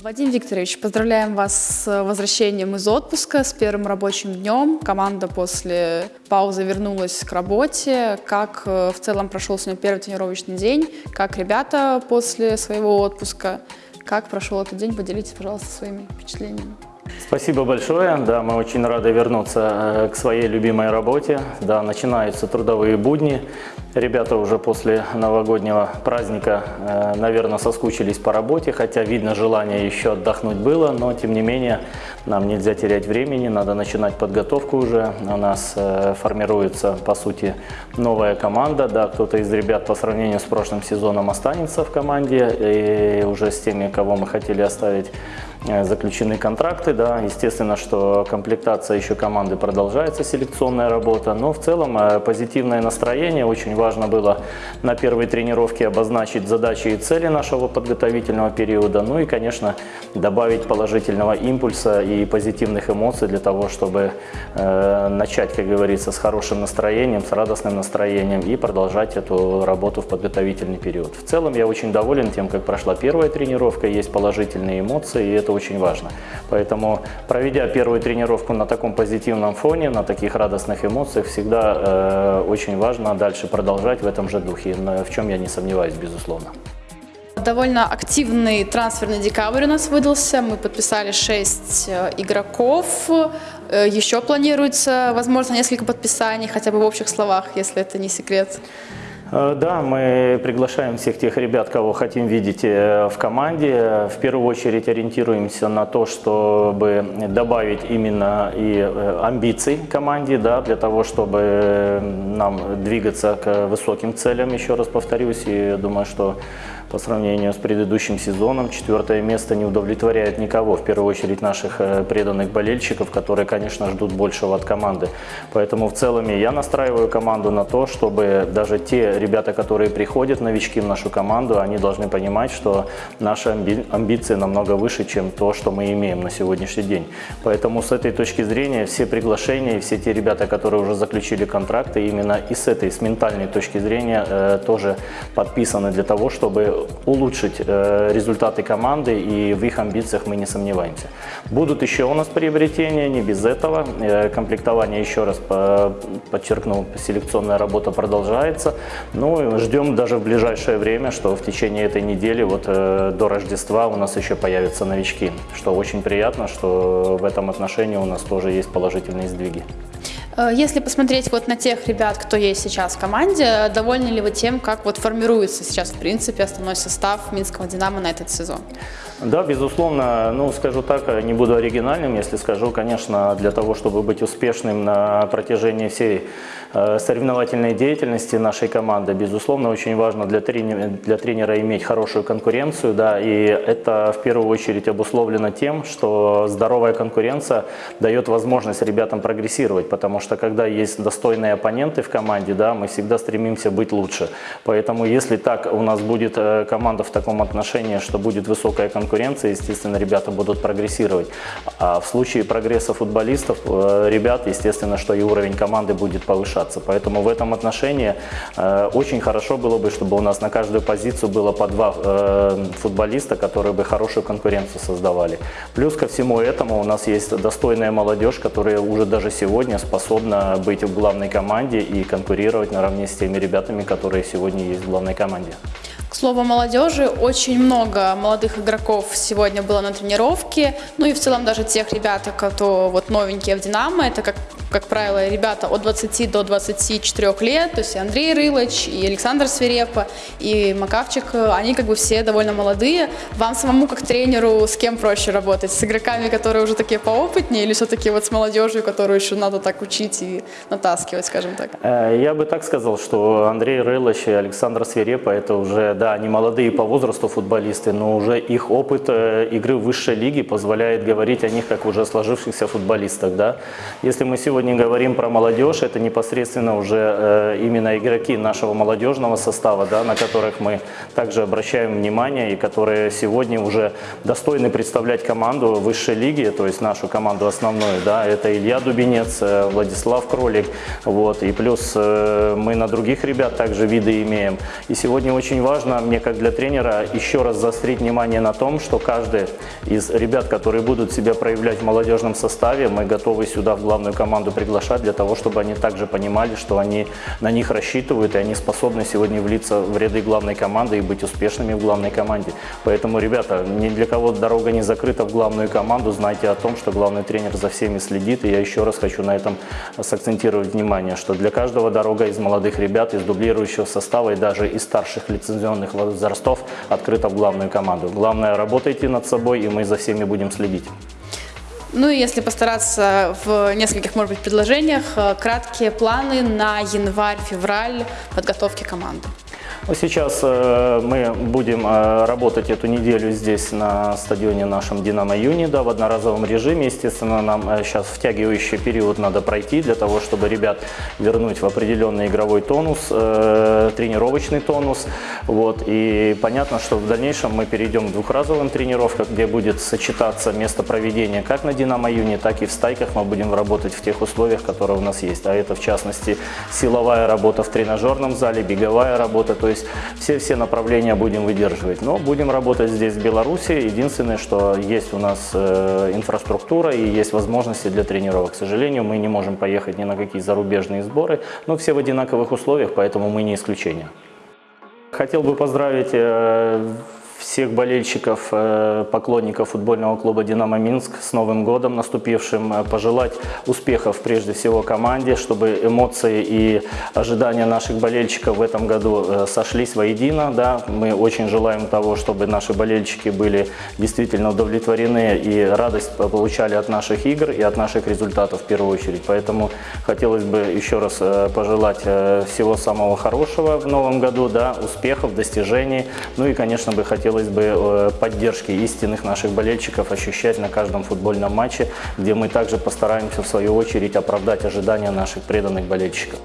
Вадим Викторович, поздравляем вас с возвращением из отпуска, с первым рабочим днем. Команда после паузы вернулась к работе. Как э, в целом прошел сегодня первый тренировочный день? Как ребята после своего отпуска? Как прошел этот день? Поделитесь, пожалуйста, своими впечатлениями. Спасибо большое. Да, мы очень рады вернуться э, к своей любимой работе. Да, начинаются трудовые будни. Ребята уже после новогоднего праздника, э, наверное, соскучились по работе, хотя видно желание еще отдохнуть было, но тем не менее нам нельзя терять времени, надо начинать подготовку уже. У нас э, формируется, по сути, новая команда. Да, кто-то из ребят по сравнению с прошлым сезоном останется в команде и уже с теми, кого мы хотели оставить заключены контракты, да, естественно, что комплектация еще команды продолжается, селекционная работа, но в целом э, позитивное настроение, очень важно было на первой тренировке обозначить задачи и цели нашего подготовительного периода, ну и, конечно, добавить положительного импульса и позитивных эмоций для того, чтобы э, начать, как говорится, с хорошим настроением, с радостным настроением и продолжать эту работу в подготовительный период. В целом я очень доволен тем, как прошла первая тренировка, есть положительные эмоции, и это очень важно. Поэтому, проведя первую тренировку на таком позитивном фоне, на таких радостных эмоциях, всегда э, очень важно дальше продолжать в этом же духе, в чем я не сомневаюсь, безусловно. Довольно активный трансферный декабрь у нас выдался. Мы подписали 6 э, игроков. Э, Еще планируется, возможно, несколько подписаний, хотя бы в общих словах, если это не секрет. Э, да, мы приглашаем всех тех ребят, кого хотим видеть э, в команде. В первую очередь ориентируемся на то, чтобы добавить именно и э, амбиций команде, да, для того, чтобы нам двигаться к высоким целям, еще раз повторюсь. И думаю, что по сравнению с предыдущим сезоном четвертое место не удовлетворяет никого, в первую очередь наших э, преданных болельщиков, которые, конечно, ждут большего от команды. Поэтому в целом я настраиваю команду на то, чтобы даже те ребята, которые приходят, новички в нашу команду, они должны понимать, что наши амбиции намного выше, чем то, что мы имеем на сегодняшний день. Поэтому с этой точки зрения все приглашения, все те ребята, которые уже заключили контракты, именно и с этой, с ментальной точки зрения э, тоже подписаны для того, чтобы улучшить э, результаты команды, и в их амбициях мы не сомневаемся. Будут еще у нас приобретения, не без этого. Э, комплектование, еще раз подчеркну, селекционная работа продолжается. Ну, ждем даже в ближайшее время, что в течение этой недели, вот э, до Рождества у нас еще появятся новички, что очень приятно, что в этом отношении у нас тоже есть положительные сдвиги. Э, если посмотреть вот на тех ребят, кто есть сейчас в команде, довольны ли вы тем, как вот формируется сейчас в принципе основной состав Минского «Динамо» на этот сезон? Да, безусловно, ну скажу так, не буду оригинальным, если скажу, конечно, для того, чтобы быть успешным на протяжении всей Э, соревновательной деятельности нашей команды. Безусловно, очень важно для тренера, для тренера иметь хорошую конкуренцию, да, и это в первую очередь обусловлено тем, что здоровая конкуренция дает возможность ребятам прогрессировать, потому что когда есть достойные оппоненты в команде, да, мы всегда стремимся быть лучше. Поэтому если так у нас будет э, команда в таком отношении, что будет высокая конкуренция, естественно, ребята будут прогрессировать. А в случае прогресса футболистов, э, ребят, естественно, что и уровень команды будет повышаться. Поэтому в этом отношении э, очень хорошо было бы, чтобы у нас на каждую позицию было по два э, футболиста, которые бы хорошую конкуренцию создавали. Плюс ко всему этому у нас есть достойная молодежь, которая уже даже сегодня способна быть в главной команде и конкурировать наравне с теми ребятами, которые сегодня есть в главной команде. К слову молодежи, очень много молодых игроков сегодня было на тренировке, ну и в целом даже тех ребят, кто вот новенькие в «Динамо», это, как, как правило, ребята от 20 до 24 лет, то есть и Андрей Рылыч, и Александр Свирепа, и Макавчик, они как бы все довольно молодые. Вам самому, как тренеру, с кем проще работать? С игроками, которые уже такие поопытнее, или все-таки вот с молодежью, которую еще надо так учить и натаскивать, скажем так? Э, я бы так сказал, что Андрей Рылыч и Александр Свирепа – это уже да, они молодые по возрасту футболисты, но уже их опыт э, игры в высшей лиге позволяет говорить о них как уже сложившихся футболистах. Да? Если мы сегодня сегодня говорим про молодежь, это непосредственно уже э, именно игроки нашего молодежного состава, да, на которых мы также обращаем внимание и которые сегодня уже достойны представлять команду высшей лиги, то есть нашу команду основную. Да, это Илья Дубинец, э, Владислав Кролик, вот, и плюс э, мы на других ребят также виды имеем. И сегодня очень важно мне как для тренера еще раз заострить внимание на том, что каждый из ребят, которые будут себя проявлять в молодежном составе, мы готовы сюда в главную команду приглашать для того, чтобы они также понимали, что они на них рассчитывают и они способны сегодня влиться в ряды главной команды и быть успешными в главной команде. Поэтому, ребята, ни для кого дорога не закрыта в главную команду. Знайте о том, что главный тренер за всеми следит. И я еще раз хочу на этом сакцентировать внимание, что для каждого дорога из молодых ребят, из дублирующего состава и даже из старших лицензионных возрастов открыта в главную команду. Главное, работайте над собой, и мы за всеми будем следить. Ну и если постараться в нескольких, может быть, предложениях, э, краткие планы на январь-февраль подготовки команды. Ну, сейчас э, мы будем э, работать эту неделю здесь на стадионе нашем «Динамо Юни», да, в одноразовом режиме. Естественно, нам э, сейчас втягивающий период надо пройти для того, чтобы ребят вернуть в определенный игровой тонус, э, тренировочный тонус. Вот. И понятно, что в дальнейшем мы перейдем к двухразовым тренировкам, где будет сочетаться место проведения как на «Динамо Юни», так и в стайках мы будем работать в тех условиях, которые у нас есть. А это, в частности, силовая работа в тренажерном зале, беговая работа, то есть все-все направления будем выдерживать. Но будем работать здесь, в Беларуси. Единственное, что есть у нас э, инфраструктура и есть возможности для тренировок. К сожалению, мы не можем поехать ни на какие зарубежные сборы, но все в одинаковых условиях, поэтому мы не исключение. Хотел бы поздравить э, всех болельщиков, э, поклонников футбольного клуба «Динамо Минск» с Новым годом наступившим, э, пожелать успехов прежде всего команде, чтобы эмоции и ожидания наших болельщиков в этом году э, сошлись воедино. Да? Мы очень желаем того, чтобы наши болельщики были действительно удовлетворены и радость получали от наших игр и от наших результатов в первую очередь. Поэтому хотелось бы еще раз пожелать всего самого хорошего в новом году, да? успехов, достижений. Ну и, конечно, бы хотелось хотелось бы э, поддержки истинных наших болельщиков ощущать на каждом футбольном матче, где мы также постараемся в свою очередь оправдать ожидания наших преданных болельщиков.